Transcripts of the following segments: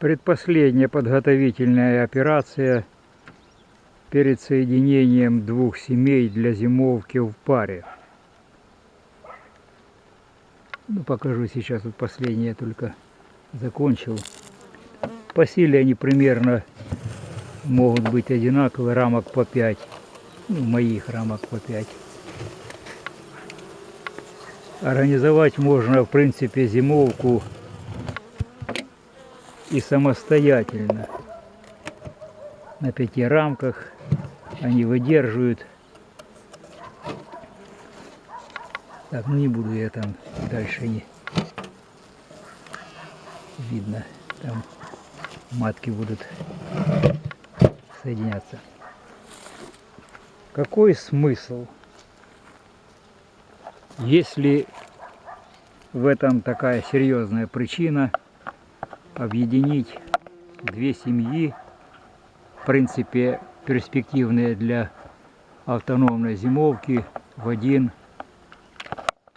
Предпоследняя подготовительная операция перед соединением двух семей для зимовки в паре. Ну, покажу сейчас, вот последнее только закончил. По силе они примерно могут быть одинаковые, рамок по 5. Ну, моих рамок по 5. Организовать можно, в принципе, зимовку и самостоятельно. На пяти рамках они выдерживают. Так, ну не буду я там дальше не видно. Там матки будут соединяться. Какой смысл, если в этом такая серьезная причина объединить две семьи, в принципе, перспективные для автономной зимовки в один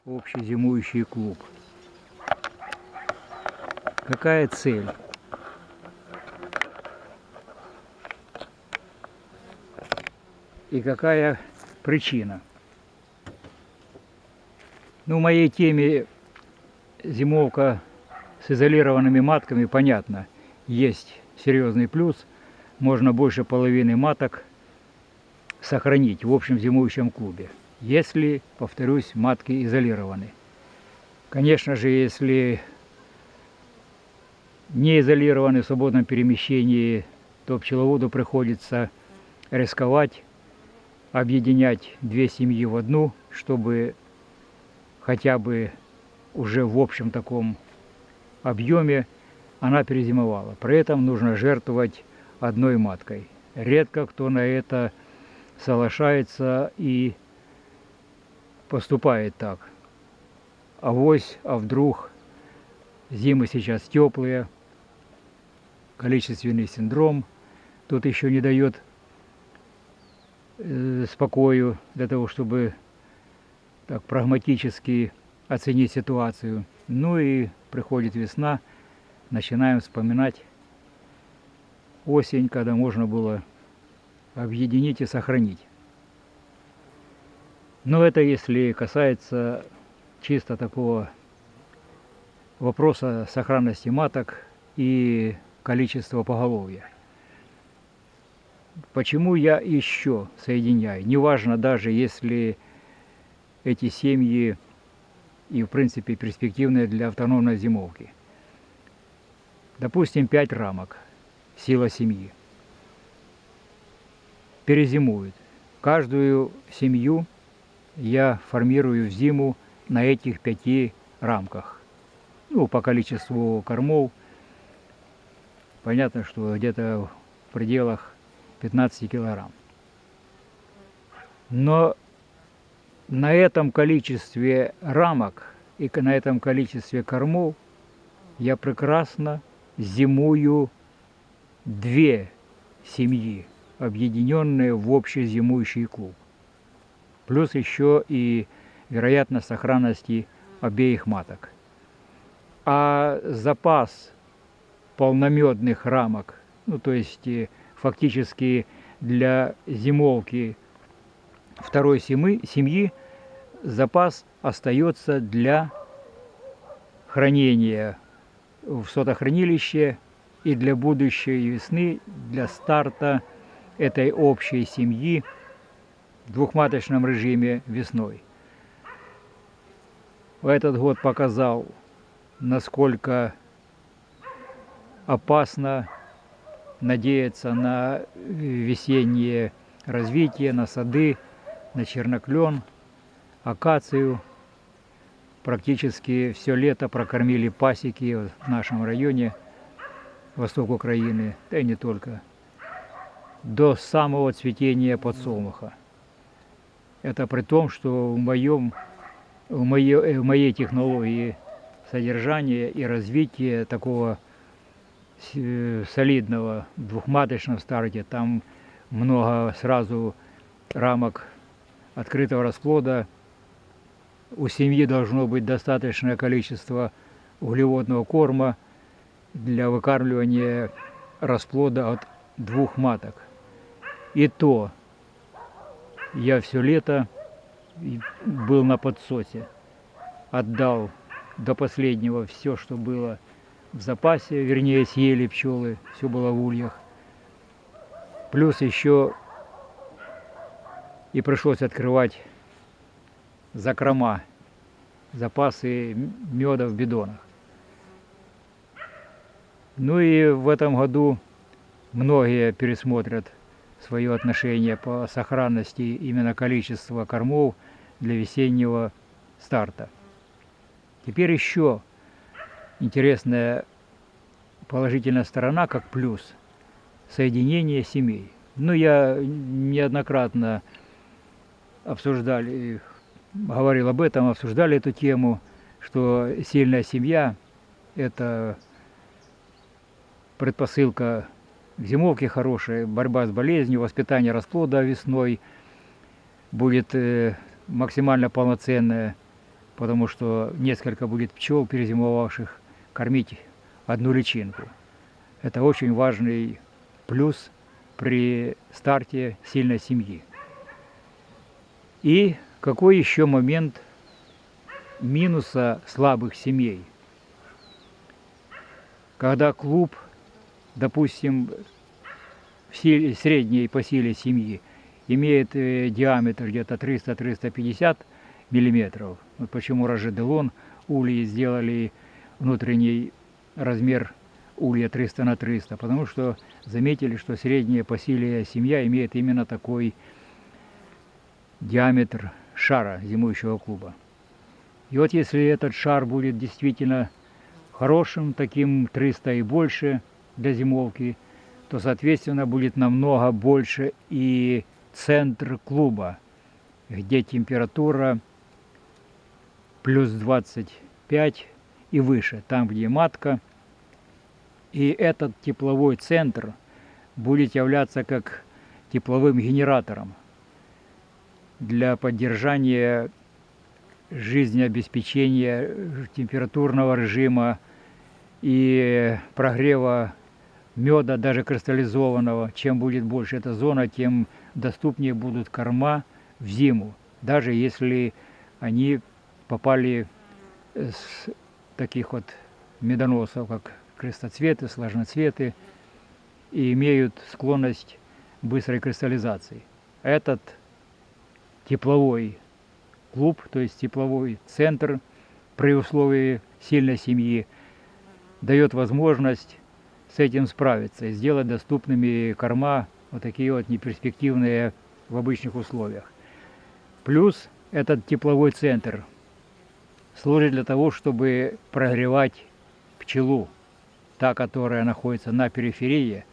общий зимующий клуб. Какая цель? И какая причина? Ну, в моей теме зимовка с изолированными матками, понятно, есть серьезный плюс. Можно больше половины маток сохранить в общем зимующем клубе, если, повторюсь, матки изолированы. Конечно же, если не изолированы в свободном перемещении, то пчеловоду приходится рисковать, объединять две семьи в одну, чтобы хотя бы уже в общем таком объеме она перезимовала. При этом нужно жертвовать одной маткой. Редко кто на это соглашается и поступает так. Авось, а вдруг зимы сейчас теплые, количественный синдром тут еще не дает э, спокою для того, чтобы так прагматически оценить ситуацию. Ну и приходит весна, начинаем вспоминать осень, когда можно было объединить и сохранить. Но это если касается чисто такого вопроса сохранности маток и количества поголовья. Почему я еще соединяю? Неважно даже, если эти семьи и, в принципе, перспективные для автономной зимовки. Допустим, 5 рамок, сила семьи. Перезимуют. Каждую семью я формирую в зиму на этих пяти рамках. Ну, по количеству кормов. Понятно, что где-то в пределах 15 килограмм. Но на этом количестве рамок и на этом количестве кормов я прекрасно зимую две семьи, объединенные в общий зимующий клуб. Плюс еще и вероятность сохранности обеих маток. А запас полномедных рамок, ну то есть э, фактически для зимовки второй семьи, семьи запас остается для хранения в сотохранилище и для будущей весны, для старта этой общей семьи в двухматочном режиме весной. Этот год показал, насколько опасно надеяться на весеннее развитие, на сады, на черноклен, акацию. Практически все лето прокормили пасеки в нашем районе, восток Украины, да и не только, до самого цветения подсолнуха. Это при том, что в, моем, в, моей, в моей технологии содержания и развития такого солидного двухматочного старте, там много сразу рамок открытого расплода. У семьи должно быть достаточное количество углеводного корма, для выкармливания расплода от двух маток. И то я все лето был на подсосе, отдал до последнего все, что было в запасе, вернее, съели пчелы, все было в ульях. Плюс еще и пришлось открывать закрома, запасы меда в бидонах. Ну и в этом году многие пересмотрят свое отношение по сохранности именно количества кормов для весеннего старта. Теперь еще интересная положительная сторона, как плюс, соединение семей. Ну, я неоднократно обсуждали, говорил об этом, обсуждали эту тему, что сильная семья – это предпосылка к зимовке хорошая, борьба с болезнью, воспитание расплода весной будет э, максимально полноценная, потому что несколько будет пчел, перезимовавших, кормить одну личинку. Это очень важный плюс при старте сильной семьи. И какой еще момент минуса слабых семей? Когда клуб, допустим, в силе, средней по силе семьи имеет э, диаметр где-то 300-350 миллиметров. Вот почему Рожеделон ульи сделали внутренний размер улья 300 на 300, потому что заметили, что средняя по силе семья имеет именно такой диаметр шара зимующего клуба. И вот если этот шар будет действительно хорошим, таким 300 и больше для зимовки, то, соответственно, будет намного больше и центр клуба, где температура плюс 25 и выше, там, где матка. И этот тепловой центр будет являться как тепловым генератором для поддержания жизнеобеспечения температурного режима и прогрева меда, даже кристаллизованного. Чем будет больше эта зона, тем доступнее будут корма в зиму, даже если они попали с таких вот медоносов, как крестоцветы, сложноцветы, и имеют склонность быстрой кристаллизации. Этот тепловой клуб, то есть тепловой центр при условии сильной семьи, дает возможность с этим справиться и сделать доступными корма вот такие вот неперспективные в обычных условиях. Плюс этот тепловой центр служит для того, чтобы прогревать пчелу, та, которая находится на периферии,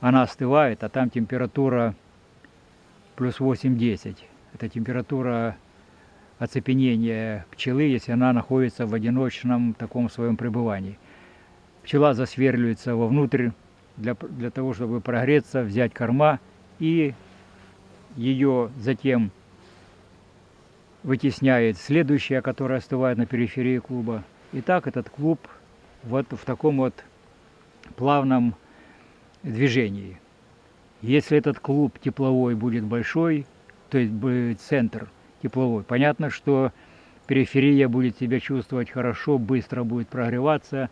она остывает, а там температура плюс 8-10. Это температура оцепенения пчелы, если она находится в одиночном таком своем пребывании. Пчела засверливается вовнутрь для, для того, чтобы прогреться, взять корма и ее затем вытесняет следующая, которая остывает на периферии клуба. И так этот клуб вот в таком вот плавном движении. Если этот клуб тепловой будет большой, то есть будет центр тепловой, понятно, что периферия будет себя чувствовать хорошо, быстро будет прогреваться,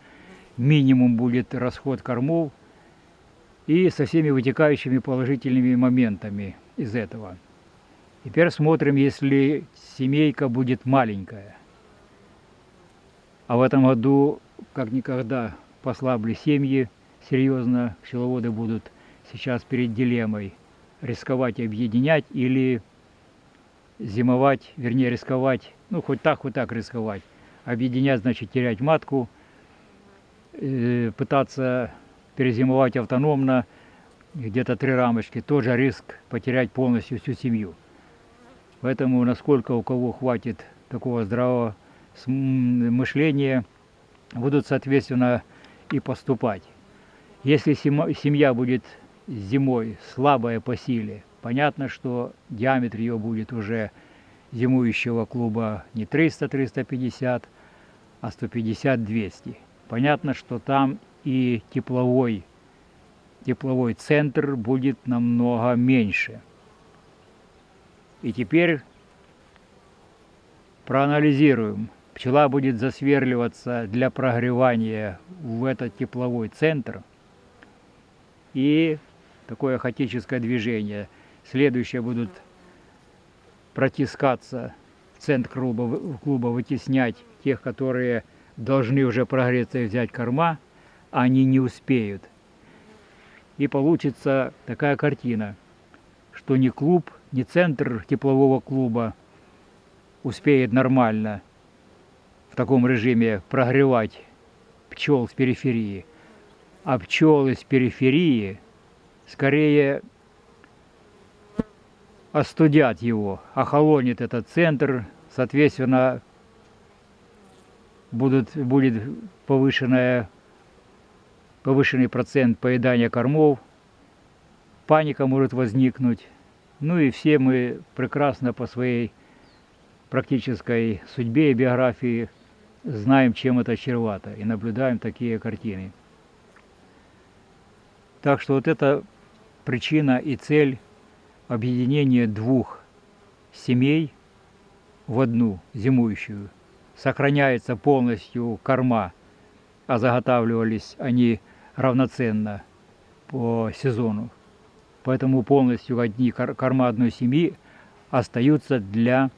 минимум будет расход кормов и со всеми вытекающими положительными моментами из этого. Теперь смотрим, если семейка будет маленькая. А в этом году, как никогда, послабли семьи, серьезно пчеловоды будут сейчас перед дилеммой рисковать объединять или зимовать, вернее рисковать, ну хоть так, хоть так рисковать. Объединять значит терять матку, э, пытаться перезимовать автономно, где-то три рамочки, тоже риск потерять полностью всю семью. Поэтому насколько у кого хватит такого здравого мышления, будут соответственно и поступать. Если семья будет зимой слабая по силе, понятно, что диаметр ее будет уже зимующего клуба не 300-350, а 150-200. Понятно, что там и тепловой, тепловой центр будет намного меньше. И теперь проанализируем. Пчела будет засверливаться для прогревания в этот тепловой центр. И такое хаотическое движение. Следующее будут протискаться в центр клуба, клуба вытеснять тех, которые должны уже прогреться и взять корма, а они не успеют. И получится такая картина, что ни клуб, ни центр теплового клуба успеет нормально в таком режиме прогревать пчел с периферии, а пчелы с периферии скорее остудят его, охолонит этот центр, соответственно, будут, будет повышенная, повышенный процент поедания кормов, паника может возникнуть. Ну и все мы прекрасно по своей практической судьбе и биографии знаем, чем это чревато, и наблюдаем такие картины. Так что вот это причина и цель объединения двух семей в одну зимующую – сохраняется полностью корма, а заготавливались они равноценно по сезону. Поэтому полностью одни корма одной семьи остаются для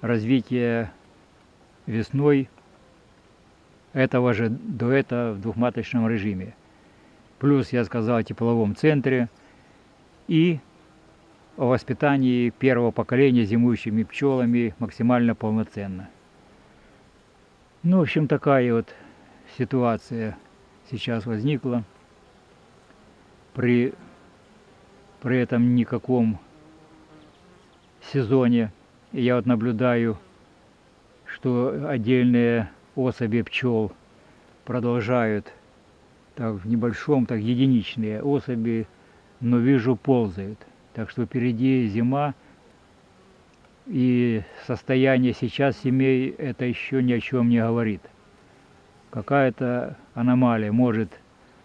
развития весной этого же этого в двухматочном режиме. Плюс я сказал о тепловом центре и о воспитании первого поколения зимующими пчелами максимально полноценно. Ну, в общем, такая вот ситуация сейчас возникла. При, при этом никаком сезоне я вот наблюдаю, что отдельные особи пчел продолжают так в небольшом, так единичные особи, но вижу ползают. Так что впереди зима, и состояние сейчас семей это еще ни о чем не говорит. Какая-то аномалия, может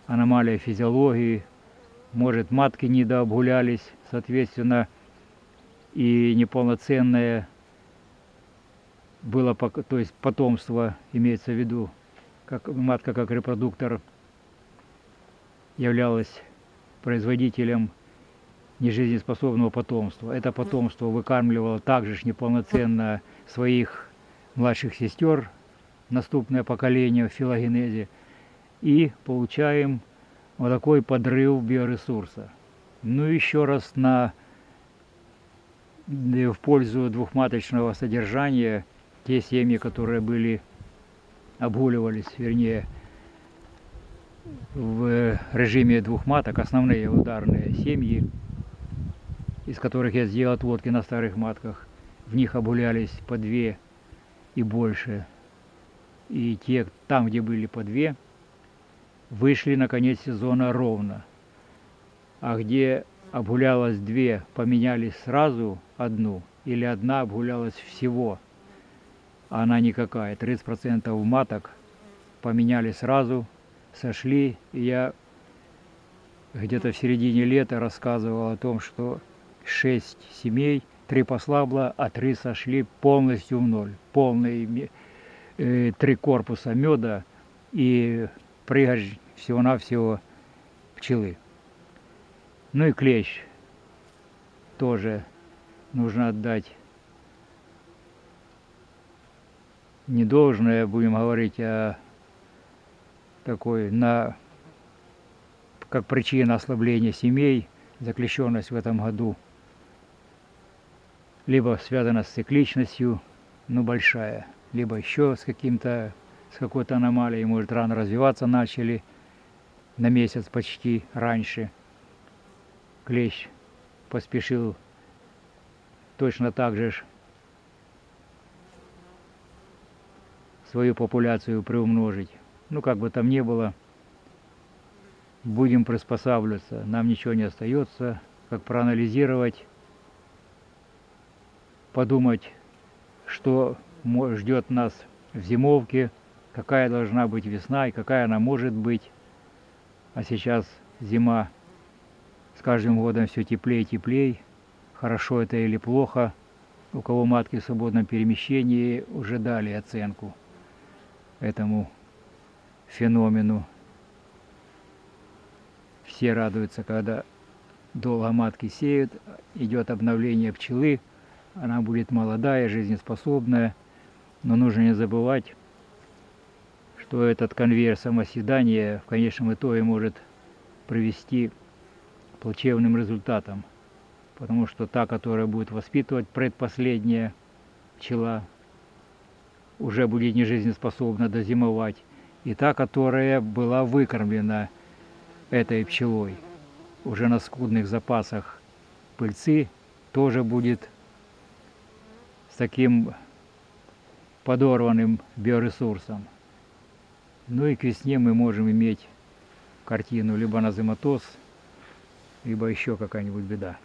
аномалия физиологии, может матки недообгулялись, соответственно, и неполноценное было, то есть потомство имеется в виду, как матка как репродуктор являлась производителем нежизнеспособного потомства. Это потомство выкармливало также неполноценно своих младших сестер, наступное поколение в филогенезе, и получаем вот такой подрыв биоресурса. Ну еще раз на в пользу двухматочного содержания те семьи, которые были обгуливались, вернее, в режиме двух маток, основные ударные семьи, из которых я сделал отводки на старых матках. В них обулялись по две и больше. И те, там, где были по две, вышли на конец сезона ровно. А где обгулялось две, поменяли сразу одну, или одна обгулялась всего, а она никакая. 30% маток поменяли сразу, сошли. И я где-то в середине лета рассказывал о том, что шесть семей, три послабло, а три сошли полностью в ноль. Полные э, три корпуса меда и прыгать всего-навсего пчелы. Ну и клещ тоже нужно отдать не должное, будем говорить, а такой на как причина ослабления семей, заключенность в этом году – либо связана с цикличностью, но большая, либо еще с каким-то, с какой-то аномалией, может рано развиваться начали, на месяц почти раньше. Клещ поспешил точно так же свою популяцию приумножить. Ну, как бы там ни было, будем приспосабливаться. Нам ничего не остается, как проанализировать подумать, что ждет нас в зимовке, какая должна быть весна и какая она может быть. А сейчас зима с каждым годом все теплее и теплее. Хорошо это или плохо. У кого матки в свободном перемещении уже дали оценку этому феномену. Все радуются, когда долго матки сеют, идет обновление пчелы, она будет молодая, жизнеспособная, но нужно не забывать, что этот конвейер самоседания в конечном итоге может привести к плачевным результатам, потому что та, которая будет воспитывать предпоследняя пчела, уже будет не жизнеспособна дозимовать, и та, которая была выкормлена этой пчелой уже на скудных запасах пыльцы, тоже будет с таким подорванным биоресурсом. Ну и к весне мы можем иметь картину либо назематоз, либо еще какая-нибудь беда.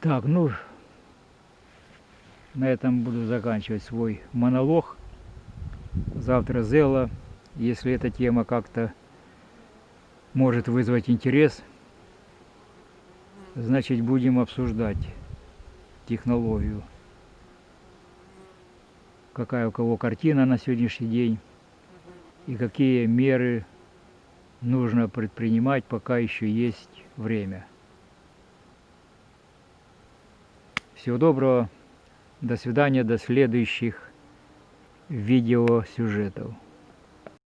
Так, ну, на этом буду заканчивать свой монолог. Завтра Зела, если эта тема как-то может вызвать интерес, значит будем обсуждать технологию. Какая у кого картина на сегодняшний день и какие меры нужно предпринимать, пока еще есть время. Всего доброго, до свидания, до следующих видеосюжетов.